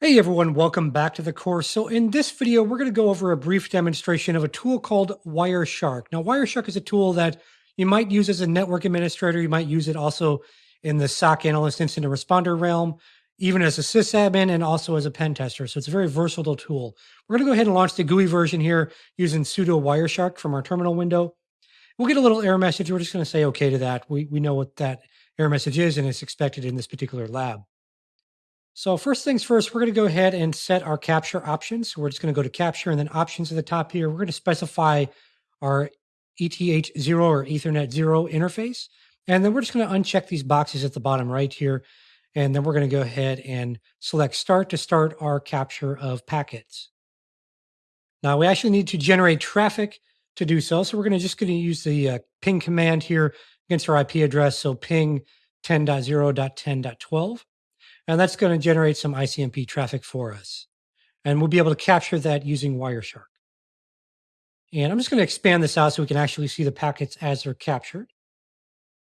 Hey everyone, welcome back to the course. So in this video, we're going to go over a brief demonstration of a tool called Wireshark. Now, Wireshark is a tool that you might use as a network administrator. You might use it also in the SOC analyst incident responder realm, even as a sysadmin and also as a pen tester. So it's a very versatile tool. We're going to go ahead and launch the GUI version here using sudo Wireshark from our terminal window. We'll get a little error message. We're just going to say okay to that. We, we know what that error message is and it's expected in this particular lab. So first things first, we're going to go ahead and set our capture options. So we're just going to go to capture and then options at the top here. We're going to specify our ETH0 or Ethernet 0 interface. And then we're just going to uncheck these boxes at the bottom right here. And then we're going to go ahead and select start to start our capture of packets. Now we actually need to generate traffic to do so. So we're going to just going to use the uh, ping command here against our IP address. So ping 10.0.10.12. And that's going to generate some ICMP traffic for us. And we'll be able to capture that using Wireshark. And I'm just going to expand this out so we can actually see the packets as they're captured.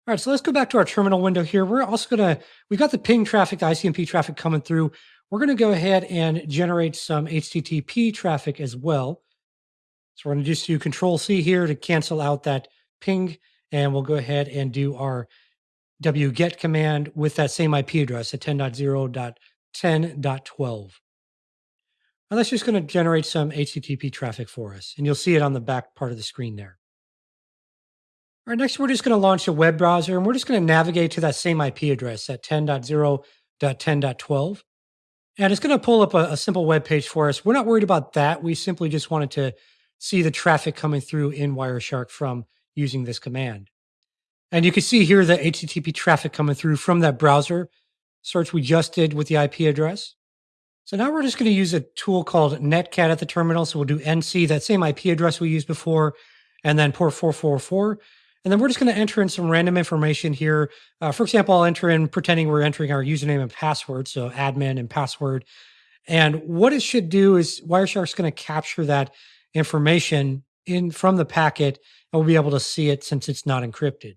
All right, so let's go back to our terminal window here. We're also going to, we've got the ping traffic, the ICMP traffic coming through. We're going to go ahead and generate some HTTP traffic as well. So we're going to just do control C here to cancel out that ping. And we'll go ahead and do our wget command with that same IP address at 10.0.10.12. And that's just going to generate some HTTP traffic for us. And you'll see it on the back part of the screen there. All right, next we're just going to launch a web browser and we're just going to navigate to that same IP address at 10.0.10.12. And it's going to pull up a, a simple web page for us. We're not worried about that. We simply just wanted to see the traffic coming through in Wireshark from using this command. And you can see here the HTTP traffic coming through from that browser search we just did with the IP address. So now we're just going to use a tool called netcat at the terminal. So we'll do NC, that same IP address we used before, and then port 444. And then we're just going to enter in some random information here. Uh, for example, I'll enter in pretending we're entering our username and password. So admin and password. And what it should do is Wireshark's going to capture that information in from the packet and we'll be able to see it since it's not encrypted.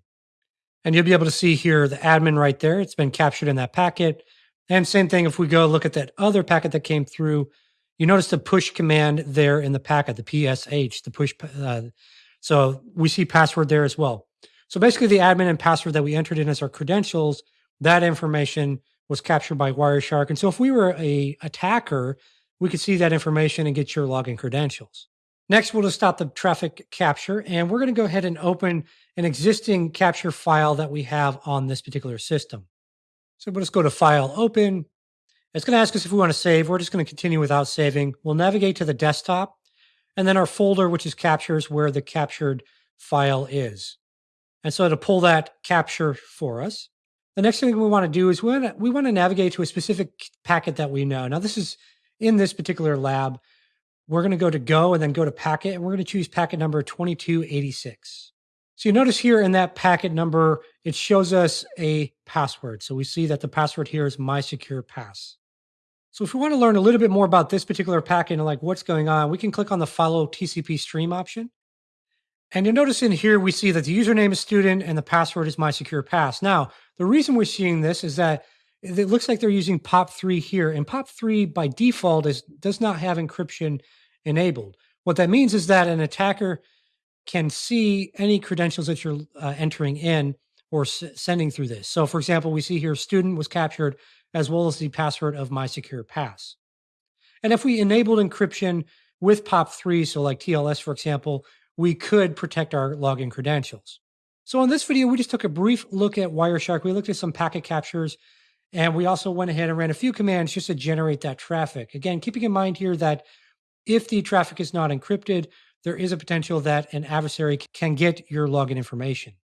And you'll be able to see here the admin right there. It's been captured in that packet. And same thing if we go look at that other packet that came through, you notice the push command there in the packet, the PSH, the push. Uh, so we see password there as well. So basically the admin and password that we entered in as our credentials, that information was captured by Wireshark. And so if we were a attacker, we could see that information and get your login credentials. Next, we'll just stop the traffic capture and we're going to go ahead and open an existing capture file that we have on this particular system. So we'll just go to File, Open. It's going to ask us if we want to save. We're just going to continue without saving. We'll navigate to the desktop and then our folder, which is captures where the captured file is. And so to pull that capture for us, the next thing we want to do is we want to, we want to navigate to a specific packet that we know. Now, this is in this particular lab. We're going to go to Go and then go to Packet, and we're going to choose packet number 2286. So you notice here in that packet number, it shows us a password. So we see that the password here is my secure pass. So if we want to learn a little bit more about this particular packet and like what's going on, we can click on the follow TCP stream option. And you'll notice in here, we see that the username is student and the password is my secure pass. Now, the reason we're seeing this is that it looks like they're using POP3 here and POP3 by default is does not have encryption enabled. What that means is that an attacker can see any credentials that you're uh, entering in or s- sending through this. So, for example, we see here student was captured as well as the password of my secure pass. And if we enabled encryption with POP3, so like TLS, for example, we could protect our login credentials. So in this video, we just took a brief look at Wireshark. We looked at some packet captures, and we also went ahead and ran a few commands just to generate that traffic. Again, keeping in mind here that if the traffic is not encrypted, there is a potential that an adversary can get your login information.